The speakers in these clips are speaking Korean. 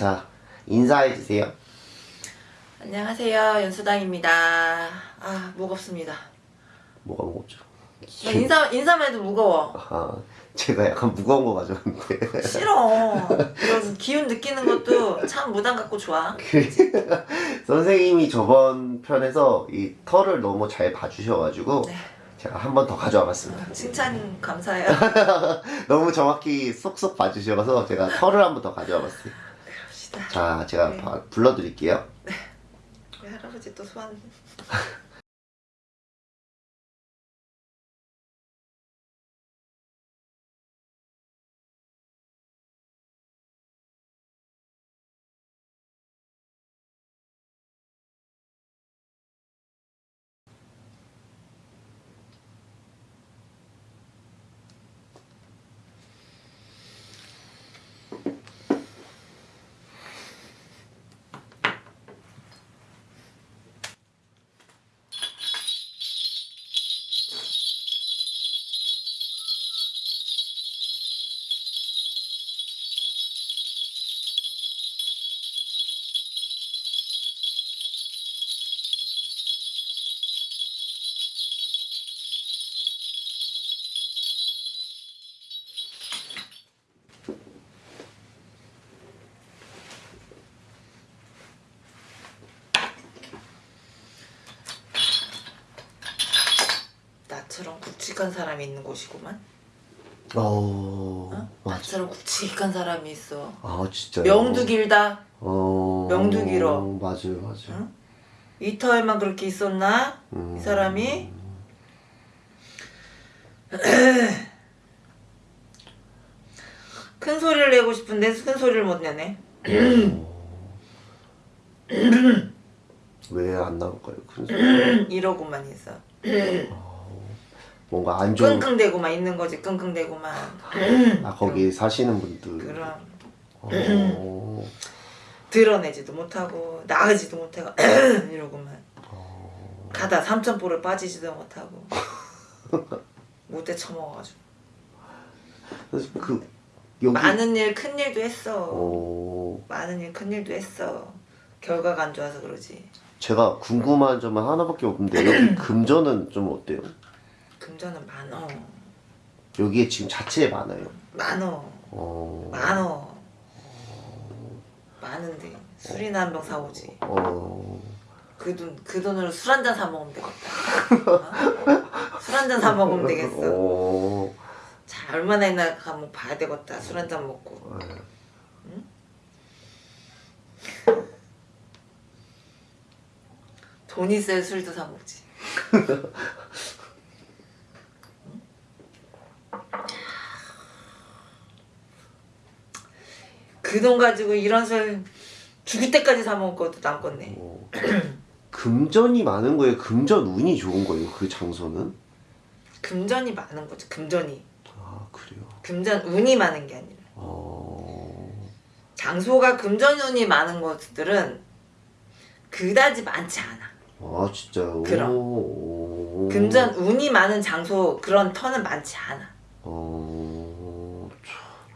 자, 인사해 주세요. 안녕하세요 연수당입니다 아 무겁습니다 뭐가 무겁죠? 나 인사, 인사만 해도 무거워 아, 제가 약간 무거운 거 가져왔는데. 싫어 이런 기운 느끼는 것도 참 무당 같고 좋아 선생님이 저번 편에서 이 털을 너무 잘 봐주셔가지고 네. 제가 한 번 더 가져와 봤습니다. 칭찬 감사해요 너무 정확히 쏙쏙 봐주셔서 제가 털을 한 번 더 가져와 봤어요. 그럽시다 자, 제가 네. 바- 불러드릴게요. 우리 할아버지 또 소환 굵직한 사람이 있는 곳이구만 어, 어? 나처럼 굵직한 사람이 있어 아, 진짜요? 명도 길다 어, 명도 길어. 맞아요, 맞아요. 응? 이 터에만 그렇게 있었나? 음. 이 사람이? 큰 소리를 내고 싶은데 큰 소리를 못 내네. 왜 안 나올까요? 큰 소리? 이러고만 있어. 뭔가 안 좋은 끙끙대고만 있는 거지. 끙끙대고만. 아 거기 사시는 분들 그럼 어, 드러내지도 못하고 나가지도 못하고 이러고만. 가다 삼천포를 빠지지도 못하고. 못돼 처먹어가지고. 그 여기 많은 일, 큰 일도 했어. 어, 많은 일, 큰 일도 했어. 결과가 안 좋아서 그러지. 제가 궁금한 점은 하나밖에 없는데 여기 금전은 좀 어때요? 금전은 많어. 여기에 지금 자체에 많아요. 많어. 어, 많어. 많은데 술이나 한 병 사오지. 어, 그 돈, 그 돈으로 술 한 잔 사 먹으면 되겠다. 어? 술한 잔 사 먹으면 되겠어. 어, 자, 얼마나 있나 가면 봐야 되겠다. 술 한 잔 먹고. 네. 돈 있어야 술도 사 먹지. 그 돈 가지고 이런 술 죽을 때까지 사 먹을 것도 남겠네. 어. 금전이 많은 거예요. 금전 운이 좋은 거예요. 그 장소는? 금전이 많은 거지. 금전이. 아 그래요. 금전 운이 많은 게 아니라. 어, 장소가 금전 운이 많은 것들은 그다지 많지 않아. 아 진짜요. 그럼. 오. 금전 운이 많은 장소 그런 터는 많지 않아. 어, 참.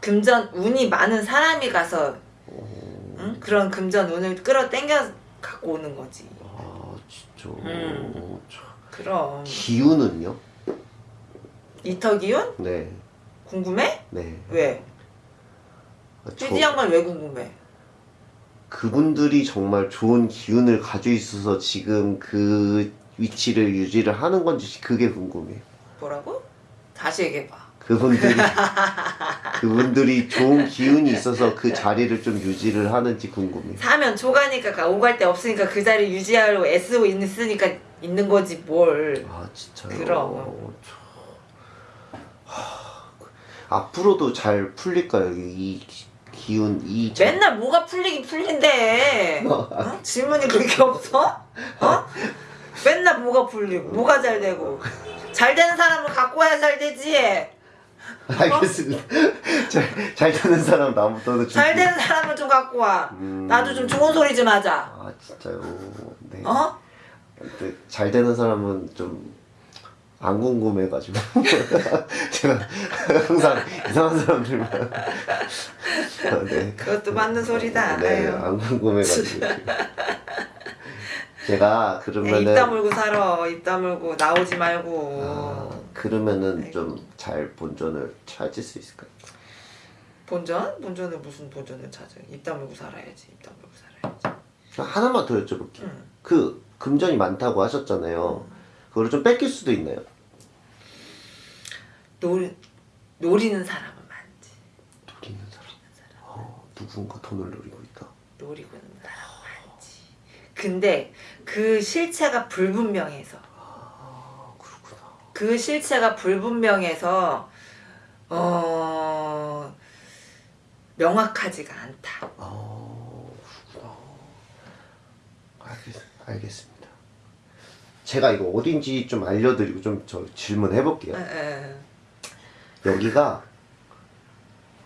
금전 운이 많은 사람이 가서 응? 그런 금전 운을 끌어당겨 갖고 오는 거지. 아 진짜. 음. 참. 그럼 기운은요? 이터 기운 네, 궁금해? 네. 왜? 아, 저- 찌지 양반 왜 궁금해? 그분들이 정말 좋은 기운을 가지고 있어서 지금 그 위치를 유지를 하는 건지 그게 궁금해요. 뭐라고? 다시 얘기해봐. 그분들이 그분들이 좋은 기운이 있어서 그 자리를 좀 유지를 하는지 궁금해요. 사면 초가니까 가- 오갈 데 없으니까 그 자리 유지하려고 애쓰고 있으니까 있는 거지 뭘. 아 진짜요? 그럼. 참. 하, 앞으로도 잘 풀릴까요? 이 기- 기운 이 자- 맨날 뭐가 풀리긴 풀린대. 어? 질문이 그렇게 없어? 어? 맨날 뭐가 풀리고 뭐가 잘 되고 잘 되는 사람을 갖고 와야 잘 되지. 알겠습니다. 잘, 잘 되는 사람 나부터는 잘 되는 사람을 좀 갖고 와. 음. 나도 좀 좋은 소리 좀 하자. 아 진짜요. 네. 어? 근데 잘 되는 사람은 좀 안 궁금해가지고 제가 항상 이상한 사람들만 네. 그것도 맞는 소리다. 네, 아유. 안 궁금해가지고 제가 야, 그러면은 입 다물고 살아. 입 다물고 나오지 말고. 아, 그러면은 아이고. 좀잘 본전을 찾을 수 있을까요? 본전? 본전은 무슨 본전을 찾아? 입 다물고 살아야지. 입 다물고 살아야지. 하나만 더 여쭤볼게요. 응. 그 금전이 많다고 하셨잖아요. 그거를 좀 뺏길 수도 있나요? 노리, 노리는 사람은 많지. 노리는 사람. 어, 누군가 돈을 노리고 있다. 노리고 있는 많지. 근데 그 실체가 불분명해서 아, 그렇구나. 그 실체가 불분명해서 어 명확하지가 않다. 아, 그렇구나. 알겠, 알겠습니다. 제가 이거 어딘지 좀 알려드리고 좀 저 질문해 볼게요. 에, 에. 여기가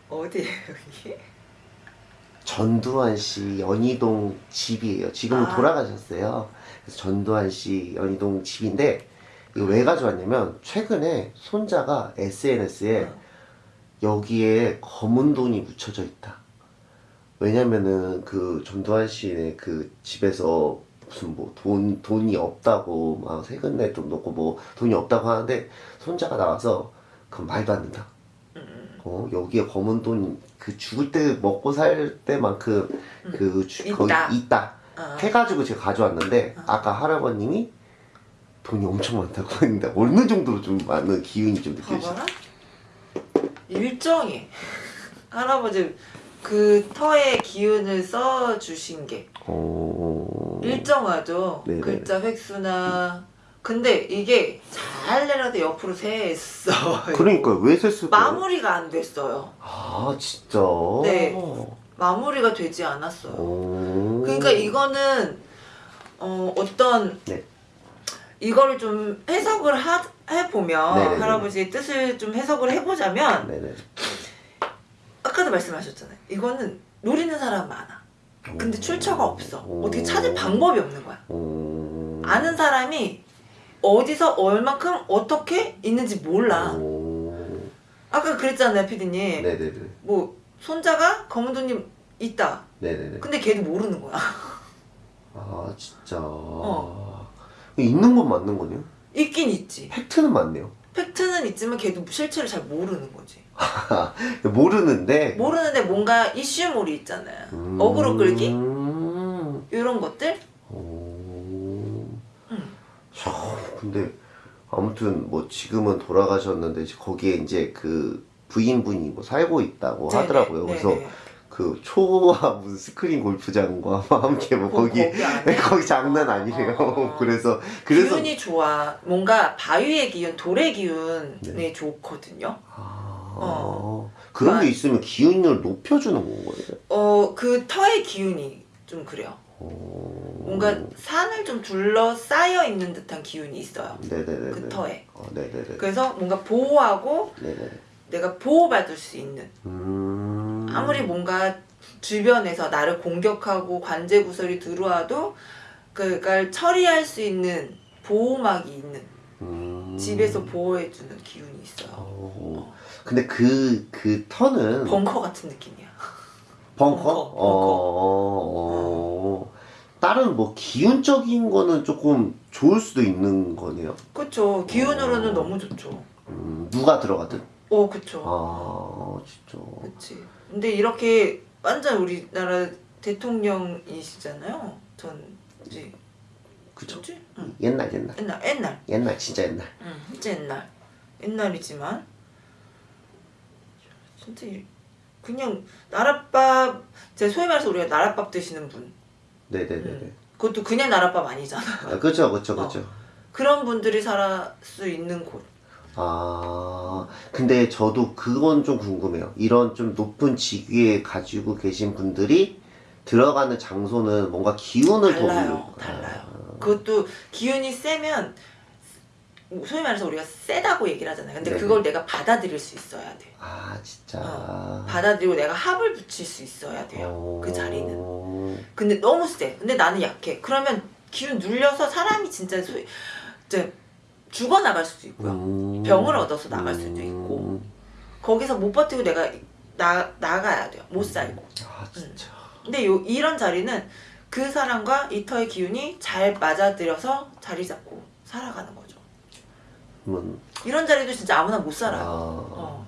어디에 여기? 전두환 씨 연희동 집이에요. 지금은 아. 돌아가셨어요. 그래서 전두환 씨 연희동 집인데 이거 왜 가져왔냐면 최근에 손자가 SNS에 어. 여기에 검은 돈이 묻혀져 있다. 왜냐면은 그 전두환 씨네 그 집에서 무슨 뭐 돈 돈이 없다고 막 세금 낼돈 넣고 뭐 돈이 없다고 하는데 손자가 나와서 그 말도 안 된다. 음, 어 여기에 검은 돈 그 죽을 때 먹고 살 때만큼 그 주, 거기 있다. 있다 어. 해가지고 제가 가져왔는데 아까 할아버님이 돈이 엄청 많다고 했는데 어느 정도로 좀 많은 기운이 좀 느껴지죠? 일정이 할아버지 그 터의 기운을 써 주신 게 어... 일정하죠. 네네. 글자 획수나 근데 이게 잘 내려도 옆으로 샜어. 그러니까 왜 셌을까요? 마무리가 안 됐어요. 아 진짜. 네. 마무리가 되지 않았어요. 오. 그러니까 이거는 어, 어떤 네. 이거를 좀 해석을 하, 해보면 네네네. 할아버지의 뜻을 좀 해석을 해보자면 네네. 아까도 말씀하셨잖아요. 이거는 노리는 사람 많아. 근데 오. 출처가 없어. 오. 어떻게 찾을 방법이 없는 거야. 오. 아는 사람이 어디서 얼만큼 어떻게 있는지 몰라. 오. 아까 그랬잖아요, 피디님. 네네네. 뭐 손자가 검은 돈이 있다. 네네네. 근데 걔도 모르는 거야. 아 진짜. 어. 있는 건 맞는 거네요. 있긴 있지. 팩트는 맞네요. 팩트는 있지만 걔도 실체를 잘 모르는 거지. 모르는데. 모르는데 뭔가 이슈몰이 있잖아요. 음. 어그로 끌기? 음. 이런 것들? 근데 아무튼 뭐 지금은 돌아가셨는데 거기에 이제 그 부인분이 뭐 살고 있다고 네네, 하더라고요. 그래서 네네. 그 초와 무슨 스크린 골프장과 함께 뭐 거- 거기 거기 안에? 거기 장난 아니래요. 어. 그래서 그래서 기운이 좋아. 뭔가 바위의 기운, 돌의 기운이 네. 좋거든요. 아, 어. 그런 게 아. 있으면 기운을 높여주는 건 거예요. 어, 그 터의 기운이 좀 그래요. 어... 뭔가 산을 좀 둘러싸여 있는 듯한 기운이 있어요. 네네네. 그 터에. 어, 네네네. 그래서 뭔가 보호하고 네네. 내가 보호받을 수 있는 음. 아무리 뭔가 주변에서 나를 공격하고 관제 구설이 들어와도 그걸 처리할 수 있는 보호막이 있는 음. 집에서 보호해주는 기운이 있어요. 어. 근데 그, 그 터는 벙커 같은 느낌이야. 벙커? 벙커, 어, 어, 어. 다른 뭐 기운적인 거는 조금 좋을 수도 있는 거네요. 그쵸. 기운으로는 어. 너무 좋죠. 음, 누가 들어가든. 어, 그쵸. 아, 진짜. 그치. 근데 이렇게 완전 우리나라 대통령이시잖아요. 전 이제. 뭐지? 응. 옛날, 옛날. 옛날 옛날. 옛날, 진짜 옛날. 응. 진짜 옛날. 옛날이지만 진짜 이- 그냥 나랏밥 제 소위 말해서 우리가 나랏밥 드시는 분. 네네네네. 음. 그것도 그냥 나랏밥 아니잖아. 아, 그쵸, 그쵸, 그쵸. 그런 분들이 살 수 있는 곳. 아, 근데 저도 그건 좀 궁금해요. 이런 좀 높은 직위에 가지고 계신 분들이 들어가는 장소는 뭔가 기운을 더 달라요. 물- 달라요. 그것도 기운이 세면 소위 말해서 우리가 세다고 얘기를 하잖아요. 근데 네네. 그걸 내가 받아들일 수 있어야 돼. 아, 진짜. 어, 받아들이고 내가 합을 붙일 수 있어야 돼요. 어... 그 자리는. 근데 너무 세. 근데 나는 약해. 그러면 기운 눌려서 사람이 진짜 소, 이제 죽어 나갈 수도 있고요. 음. 병을 얻어서 나갈 수도 있고. 거기서 못 버티고 내가 나 나가야 돼요. 못 살고. 아 진짜. 근데 요 이런 자리는 그 사람과 이 터의 기운이 잘 맞아들여서 자리 잡고 살아가는 거죠. 그 러면 이런 자리도 진짜 아무나 못 살아요. 아, 어.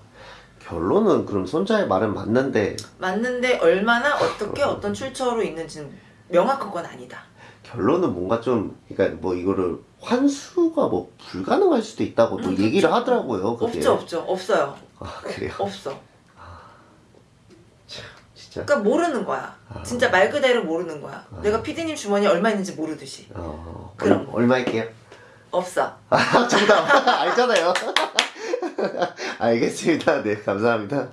결론은 그럼 손자의 말은 맞는데 맞는데 얼마나 어떻게 어떤 출처로 있는지는 명확한 건 아니다. 결론은 뭔가 좀 그러니까 뭐 이거를 환수가 뭐 불가능할 수도 있다고 또 음, 얘기를 하더라고요. 그게. 없죠, 없죠, 없어요, 아 그래요. 없어. 진짜. 그러니까 모르는 거야. 아. 진짜 말 그대로 모르는 거야. 아. 내가 피디님 주머니에 얼마 있는지 모르듯이 어, 그런 얼, 거. 얼마 일게요? 없어. 아 정답 알잖아요. 알겠습니다. 네 감사합니다.